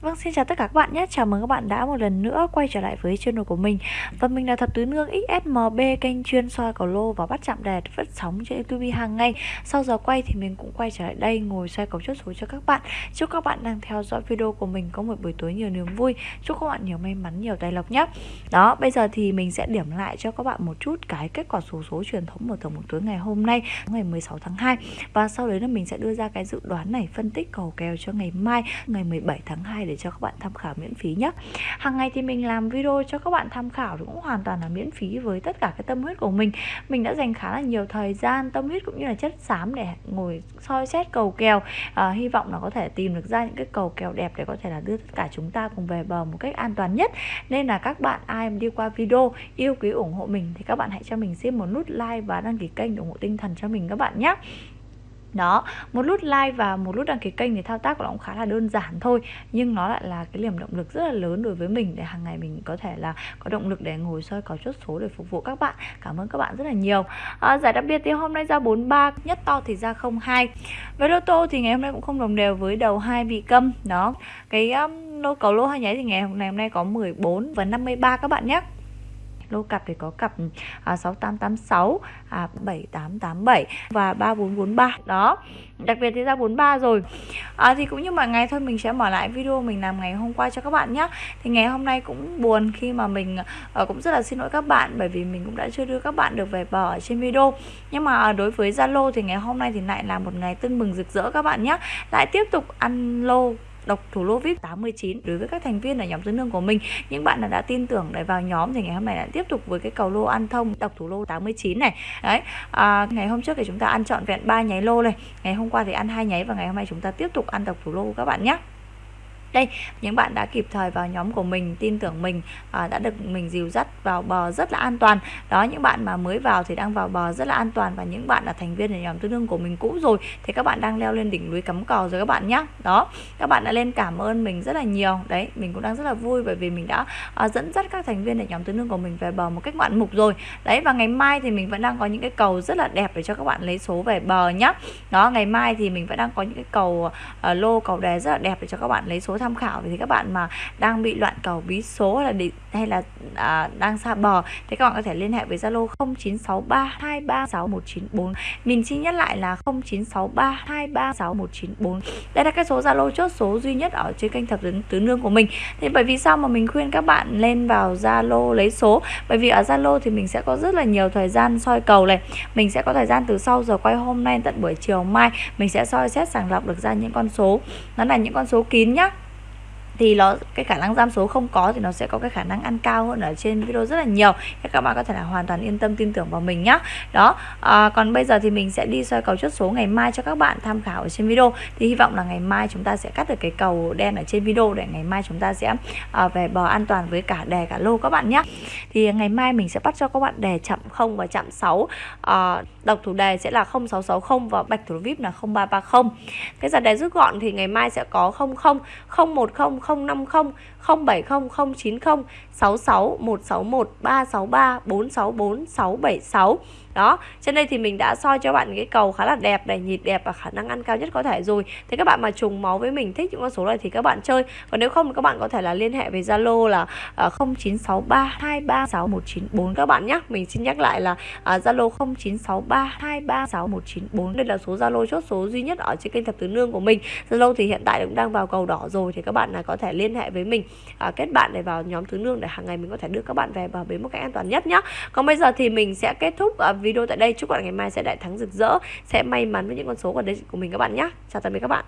Vâng, xin chào tất cả các bạn nhé. Chào mừng các bạn đã một lần nữa quay trở lại với channel của mình. Và mình là Thập Tứ Nương XSMB, kênh chuyên soi cầu lô và bắt chạm đề phát sóng trên YouTube hàng ngày. Sau giờ quay thì mình cũng quay trở lại đây ngồi soi cầu chốt số cho các bạn. Chúc các bạn đang theo dõi video của mình có một buổi tối nhiều niềm vui. Chúc các bạn nhiều may mắn, nhiều tài lộc nhé. Đó, bây giờ thì mình sẽ điểm lại cho các bạn một chút cái kết quả số số truyền thống mở tổng một tối ngày hôm nay, ngày 16 tháng 2. Và sau đấy là mình sẽ đưa ra cái dự đoán này phân tích cầu kèo cho ngày mai, ngày 17 tháng 2 để cho các bạn tham khảo miễn phí nhé. Hàng ngày thì mình làm video cho các bạn tham khảo cũng hoàn toàn là miễn phí với tất cả cái tâm huyết của mình. Mình đã dành khá là nhiều thời gian tâm huyết cũng như là chất xám để ngồi soi xét cầu kèo. À, hy vọng là có thể tìm được ra những cái cầu kèo đẹp để có thể là đưa tất cả chúng ta cùng về bờ một cách an toàn nhất. Nên là các bạn ai đi qua video yêu quý ủng hộ mình thì các bạn hãy cho mình xin một nút like và đăng ký kênh để ủng hộ tinh thần cho mình các bạn nhé đó một nút like và một nút đăng ký kênh thì thao tác của nó cũng khá là đơn giản thôi nhưng nó lại là cái niềm động lực rất là lớn đối với mình để hàng ngày mình có thể là có động lực để ngồi soi có chốt số để phục vụ các bạn. Cảm ơn các bạn rất là nhiều. À, giải đặc biệt thì hôm nay ra 43 nhất to thì ra 02 với lô tô thì ngày hôm nay cũng không đồng đều với đầu hai bị câm. Đó cái um, lô cầu lô hai nháy thì ngày hôm nay hôm nay có 14 và 53 các bạn nhé lô cặp thì có cặp à, 6886 à, 7887 và 3443 đó đặc biệt thì ra 43 rồi. À, thì cũng như mọi ngày thôi mình sẽ mở lại video mình làm ngày hôm qua cho các bạn nhé thì ngày hôm nay cũng buồn khi mà mình à, cũng rất là xin lỗi các bạn bởi vì mình cũng đã chưa đưa các bạn được về bờ ở trên video. Nhưng mà ờ, đối với Zalo thì ngày hôm nay thì lại là một ngày tưng mừng rực rỡ các bạn nhé lại tiếp tục ăn lô độc thủ lô VIP 89 đối với các thành viên ở nhóm dưới nương của mình. Những bạn nào đã tin tưởng để vào nhóm thì ngày hôm nay lại tiếp tục với cái cầu lô ăn thông độc thủ lô 89 này. Đấy à, ngày hôm trước thì chúng ta ăn trọn vẹn ba nháy lô này ngày hôm qua thì ăn hai nháy và ngày hôm nay chúng ta tiếp tục ăn độc thủ lô các bạn nhé đây. Những bạn đã kịp thời vào nhóm của mình tin tưởng mình à, đã được mình dìu dắt vào bờ rất là an toàn. Đó những bạn mà mới vào thì đang vào bờ rất là an toàn và những bạn là thành viên ở nhóm tương đương của mình cũ rồi thì các bạn đang leo lên đỉnh núi cắm cò rồi các bạn nhé đó các bạn đã lên cảm ơn mình rất là nhiều. Đấy mình cũng đang rất là vui bởi vì mình đã à, dẫn dắt các thành viên ở nhóm tương đương của mình về bờ một cách ngoạn mục rồi. Đấy và ngày mai thì mình vẫn đang có những cái cầu rất là đẹp để cho các bạn lấy số về bờ nhé đó ngày mai thì mình vẫn đang có những cái cầu uh, lô cầu đề rất là đẹp để cho các bạn lấy số tham tham khảo thì các bạn mà đang bị loạn cầu bí số là để hay là à, đang xa bờ thì các bạn có thể liên hệ với Zalo 0963236194 mình xin nhắc lại là 0963236194 đây là cái số Zalo chốt số duy nhất ở trên kênh thập tứ, tứ nương của mình. Thì bởi vì sao mà mình khuyên các bạn lên vào Zalo lấy số? Bởi vì ở Zalo thì mình sẽ có rất là nhiều thời gian soi cầu này. Mình sẽ có thời gian từ sau giờ quay hôm nay tận buổi chiều mai mình sẽ soi xét sàng lọc được ra những con số. Nó là những con số kín nhá thì nó cái khả năng giam số không có thì nó sẽ có cái khả năng ăn cao hơn ở trên video rất là nhiều. Các bạn có thể là hoàn toàn yên tâm tin tưởng vào mình nhá. Đó à, còn bây giờ thì mình sẽ đi soi cầu chốt số ngày mai cho các bạn tham khảo ở trên video. Thì hy vọng là ngày mai chúng ta sẽ cắt được cái cầu đen ở trên video để ngày mai chúng ta sẽ à, về bờ an toàn với cả đề cả lô các bạn nhé thì ngày mai mình sẽ bắt cho các bạn đề chậm không và chậm 6 à, độc thủ đề sẽ là 0660 và bạch thủ vip là 0330 cái giờ đề rút gọn thì ngày mai sẽ có 00 010 050 070 090 66 161 363 464 676 đó trên đây thì mình đã soi cho bạn cái cầu khá là đẹp này nhịp đẹp và khả năng ăn cao nhất có thể rồi. Thì các bạn mà trùng máu với mình thích những con số này thì các bạn chơi. Còn nếu không thì các bạn có thể là liên hệ với Zalo là à, uh, 0963236194 các bạn nhé mình xin nhắc lại là à, Zalo uh, 0963236194 đây là số Zalo chốt số duy nhất ở trên kênh thập tứ nương của mình. Zalo thì hiện tại cũng đang vào cầu đỏ rồi thì các bạn là có thể liên hệ với mình à, kết bạn để vào nhóm thứ nương để hàng ngày mình có thể đưa các bạn về bờ bến một cách an toàn nhất nhé còn bây giờ thì mình sẽ kết thúc à, video tại đây. Chúc bạn ngày mai sẽ đại thắng rực rỡ sẽ may mắn với những con số của đây của mình các bạn nhé chào tạm biệt các bạn.